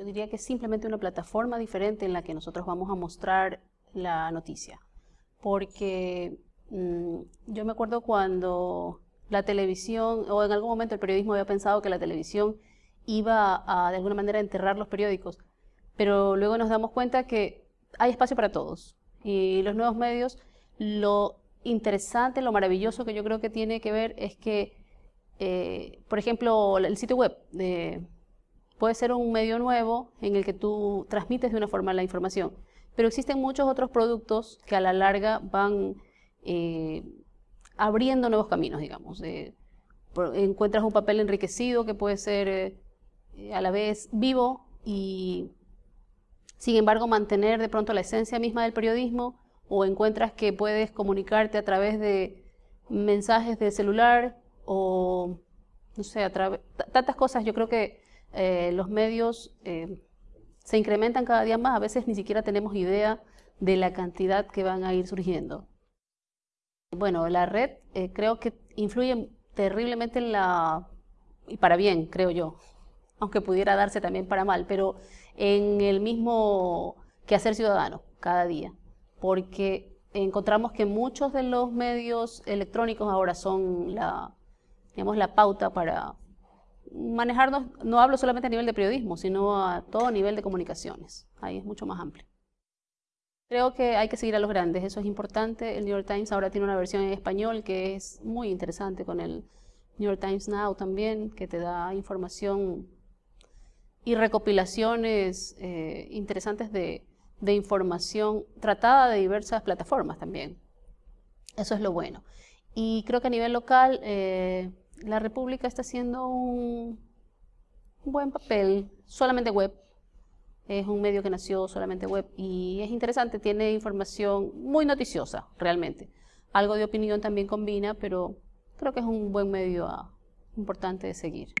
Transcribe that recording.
Yo diría que es simplemente una plataforma diferente en la que nosotros vamos a mostrar la noticia. Porque mm, yo me acuerdo cuando la televisión, o en algún momento el periodismo había pensado que la televisión iba a de alguna manera enterrar los periódicos, pero luego nos damos cuenta que hay espacio para todos. Y los nuevos medios, lo interesante, lo maravilloso que yo creo que tiene que ver es que, eh, por ejemplo, el sitio web puede ser un medio nuevo en el que tú transmites de una forma la información, pero existen muchos otros productos que a la larga van eh, abriendo nuevos caminos, digamos. encuentras un papel enriquecido que puede ser eh, a la vez vivo y sin embargo mantener de pronto la esencia misma del periodismo o encuentras que puedes comunicarte a través de mensajes de celular o no sé, a través, tantas cosas. Yo creo que eh, los medios eh, se incrementan cada día más, a veces ni siquiera tenemos idea de la cantidad que van a ir surgiendo. Bueno, la red eh, creo que influye terriblemente en la, y para bien, creo yo, aunque pudiera darse también para mal, pero en el mismo quehacer ciudadano cada día, porque encontramos que muchos de los medios electrónicos ahora son la, digamos, la pauta para manejarnos, no hablo solamente a nivel de periodismo, sino a todo nivel de comunicaciones, ahí es mucho más amplio. Creo que hay que seguir a los grandes, eso es importante. El New York Times ahora tiene una versión en español que es muy interesante con el New York Times Now también, que te da información y recopilaciones eh, interesantes de, información tratada de diversas plataformas también. Eso es lo bueno. Y creo que a nivel local eh, la República está haciendo un buen papel, solamente web, es un medio que nació solamente web y es interesante, tiene información muy noticiosa realmente. Algo de opinión también combina, pero creo que es un buen medio ah, importante de seguir.